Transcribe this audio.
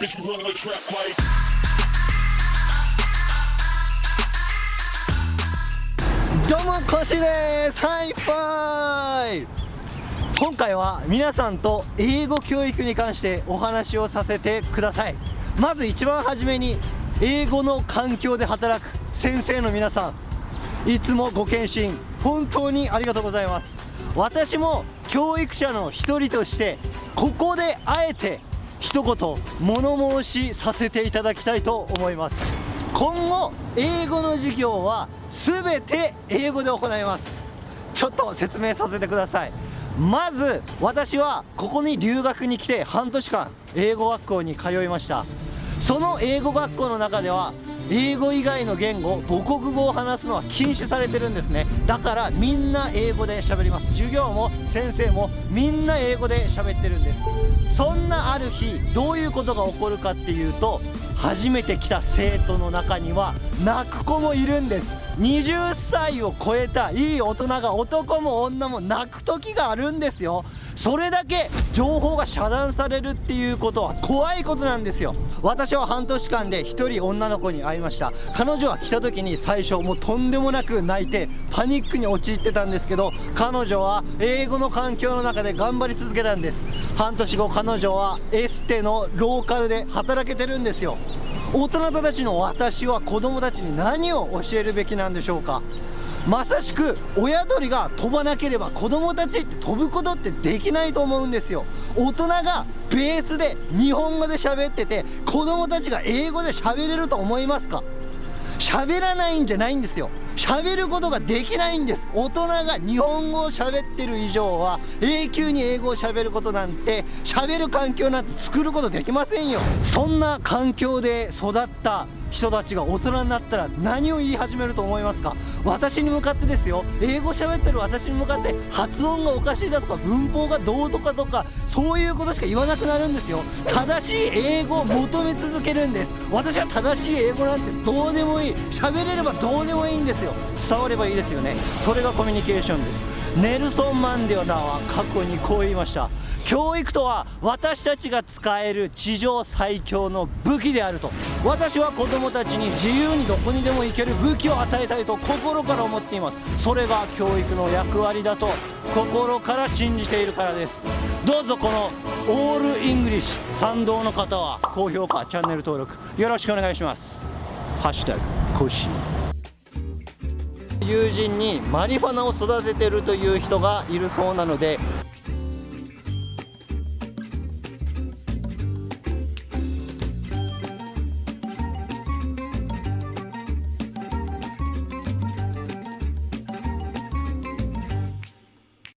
Bitch, you run like trap like. どうもコッシーです。ハイファイ今回は皆さんと英語教育に関してお話をさせてください。まず一番初めに英語の環境で働く先生の皆さん。いつもご献身本当にありがとうございます。私も教育者の一人としてここであえて一言物申しさせていただきたいと思います。今後英語の授業は全て英語で行います。ちょっと説明させてください。まず私はここに留学に来て半年間英語学校に通いました。その英語学校の中では英語以外の言語母国語を話すのは禁止されてるんですね。だからみんな英語で喋ります授業も先生もみんな英語で喋ってるんです。そんなある日どういうことが起こるかっていうと初めて来た生徒の中には泣く子もいるんです。20歳を超えたいい大人が男も女も泣く時があるんですよ。それだけ情報が遮断されるっていうことは怖いことなんですよ。私は半年間で1人女の子に会いました。彼女は来た時に最初もうとんでもなく泣いてパニックに陥ってたんですけど彼女は英語の環境の中で頑張り続けたんです。半年後彼女はエステのローカルで働けてるんですよ。大人たちの私は子供たちに何を教えるべきなんでしょうか？まさしく親鳥が飛ばなければ子供たちって飛ぶことってできないと思うんですよ。大人がベースで日本語で喋ってて子供たちが英語で喋れると思いますか？喋らないんじゃないんですよ。喋ることができないんです。大人が日本語を喋ってる以上は永久に英語を喋ることなんて喋る環境なんて作ることできませんよ。そんな環境で育った人たちが大人になったら何を言い始めると思いますか？私に向かってですよ。英語喋ってる私に向かって発音がおかしいだとか文法がどうとかとかそういうことしか言わなくなるんですよ。正しい英語を求め続けるんです。私は正しい英語なんてどうでもいい。喋れればどうでもいいんですよ。伝わればいいですよね。それがコミュニケーションです。ネルソン・マンデラは過去にこう言いました。教育とは私たちが使える地上最強の武器であると。私は子供たちに自由にどこにでも行ける武器を与えたいと心から思っています。それが教育の役割だと心から信じているからです。どうぞこの all English 賛同の方は高評価チャンネル登録よろしくお願いします。ハッシュタグコッシー。友人にマリファナを育ててるという人がいるそうなので